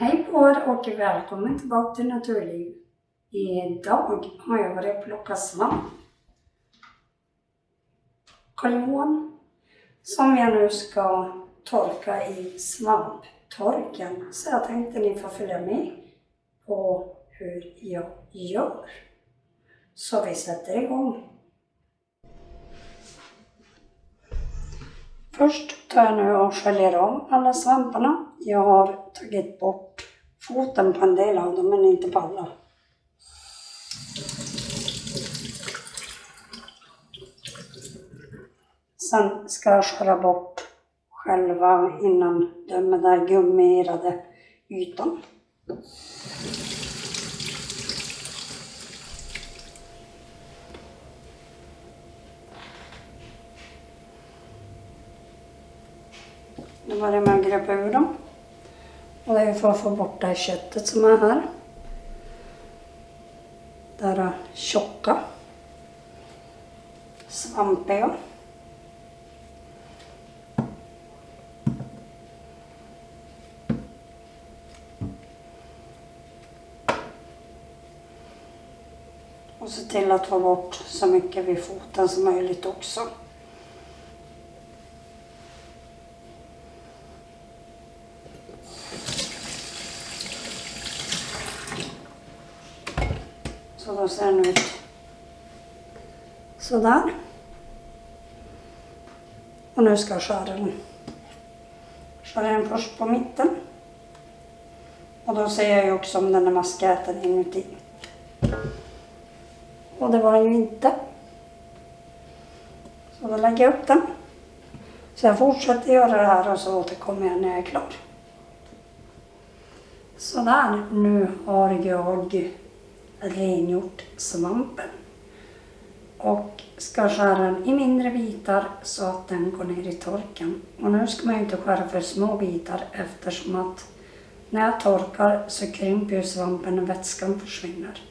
Hej på er och välkommen tillbaka till Naturliv. Idag har jag varit och plockat svamp. Karljohan som jag nu ska torka i svamptorken. Så jag tänkte ni får följa med på hur jag gör. Så vi sätter igång. Först tar jag nu och sköljer av alla svamparna. Jag har tagit bort foten på en del av dem, men inte på alla. Sen ska jag skära bort själva innan den med den gummirade ytan. Nu jag med att gröpa ur dem. Och det är för att få bort det här köttet som är här. Det här eh, tjocka, svampiga. Och se till att få bort så mycket vid foten som möjligt också. Så då ser den ut sådär. Och nu ska jag skära den. Skära den först på mitten. Och då ser jag ju också om den är maskäten inuti. Och det var den ju inte. Så då lägger jag upp den. Så jag fortsätter göra det här och så återkommer jag när jag är klar. Sådär, nu har jag rengjort svampen. Och ska skära den i mindre bitar så att den går ner i torken. Och nu ska man ju inte skära för små bitar eftersom att när jag torkar så krymper ju svampen och vätskan försvinner.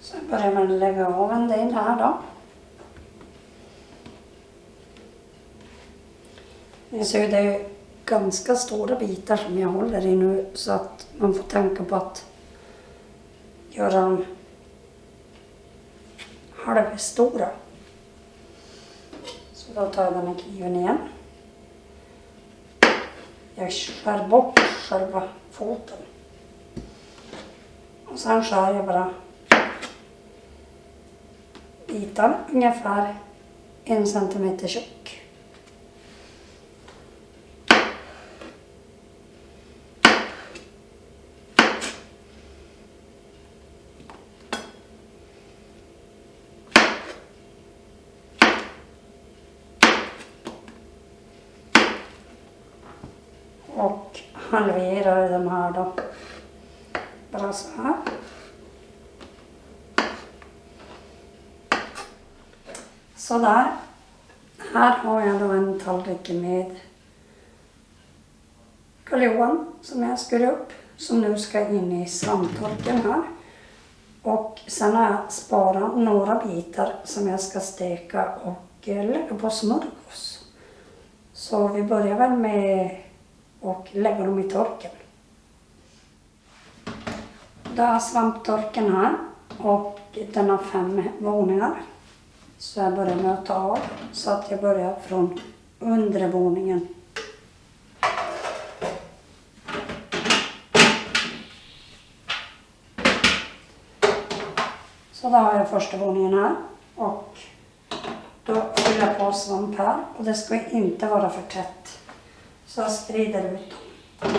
Så jag börjar med att lägga av en del här då. Ni ser ju, det är ganska stora bitar som jag håller i nu så att man får tänka på att göra dem halvstora. Så då tar jag den här kniven igen. Jag skär bort själva foten. Och sen skär jag bara bitar ungefär en centimeter tjock. Och halverar de här då. Bara så här. Sådär. Här har jag då en tallrik med karljohan som jag skurit upp som nu ska in i svamptorken här. Och sen har jag sparat några bitar som jag ska steka och eh, lägga på smörgås. Så vi börjar väl med och lägga dem i torken. Då har svamptorken här och den har fem våningar. Så jag börjar med att ta av så att jag börjar från undre våningen. Så då har jag första våningen här och då fyller jag på svamp här och det ska inte vara för tätt. Så jag sprider ut dem.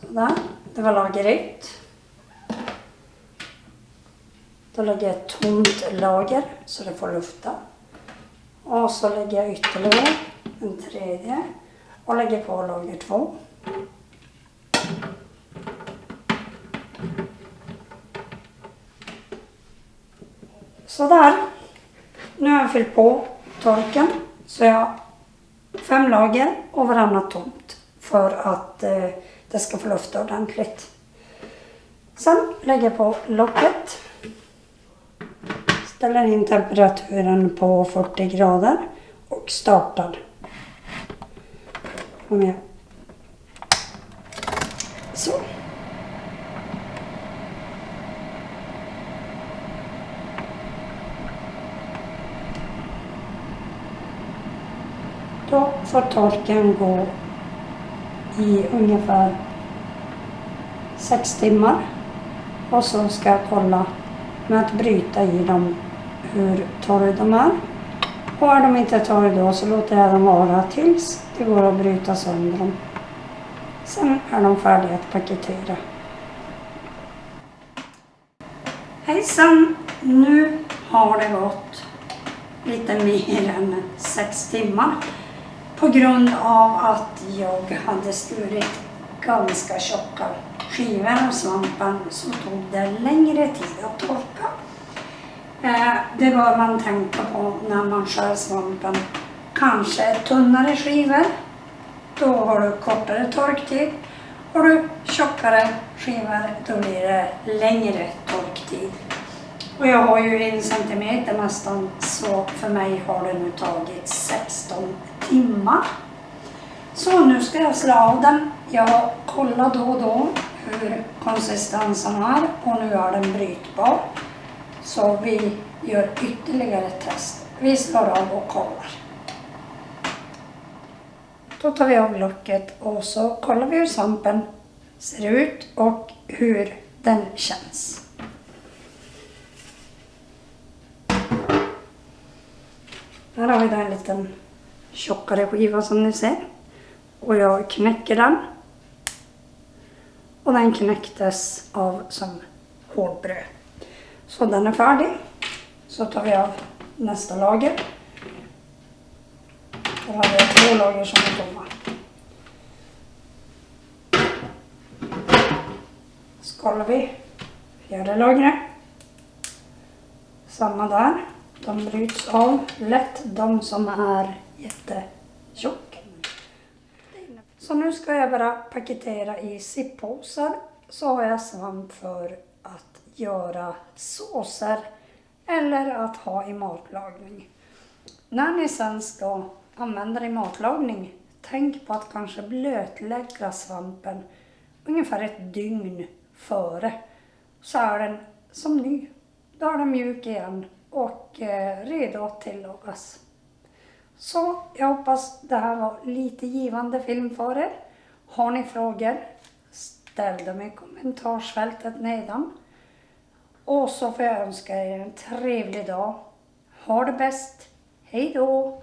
Sådär, det var lager ett. Då lägger jag ett tomt lager så det får lufta. Och så lägger jag ytterligare en tredje och lägger på lager två. Sådär. Nu har jag fyllt på torken så jag har fem lager och varannat tomt för att eh, det ska få lufta ordentligt. Sen lägger jag på locket. ställer in temperaturen på 40 grader och startar. Kom igen. Så. Då får torken gå i ungefär sex timmar. Och så ska jag kolla med att bryta i dem hur torra de är. Och är de inte torra då så låter jag dem vara tills det går att bryta sönder dem. Sen är de färdiga att paketera. Hejsan! Nu har det gått lite mer än sex timmar på grund av att jag hade skurit ganska tjocka skivor av svampen så tog det längre tid att torka. Eh, det bör man tänka på när man skär svampen. Kanske tunnare skivor, då har du kortare torktid. Har du tjockare skivor, då blir det längre torktid. Och jag har ju en centimeter nästan, så för mig har det nu tagit 16 timmar. Så nu ska jag slå av den. Jag kollar då och då hur konsistensen är och nu är den brytbar. Så vi gör ytterligare ett test. Vi slår av och kollar. Då tar vi av locket och så kollar vi hur svampen ser ut och hur den känns. Här har vi då en liten tjockare skiva som ni ser. Och jag knäcker den. Och den knäcktes av som hårdbröd. Så den är färdig. Så tar vi av nästa lager. Där har vi två lager som är tomma. Skalar vi fjärde lagret. Samma där. De bryts av lätt, de som är jättetjocka. Så nu ska jag bara paketera i zipppåsar. Så har jag svamp för att göra såser eller att ha i matlagning. När ni sen ska använda det i matlagning, tänk på att kanske blötlägga svampen ungefär ett dygn före. Så är den som ny. Då är den mjuk igen och eh, redo att tillagas. Så jag hoppas det här var lite givande film för er. Har ni frågor? Ställ dem i kommentarsfältet nedan. Och så får jag önska er en trevlig dag. Ha det bäst. Hej då!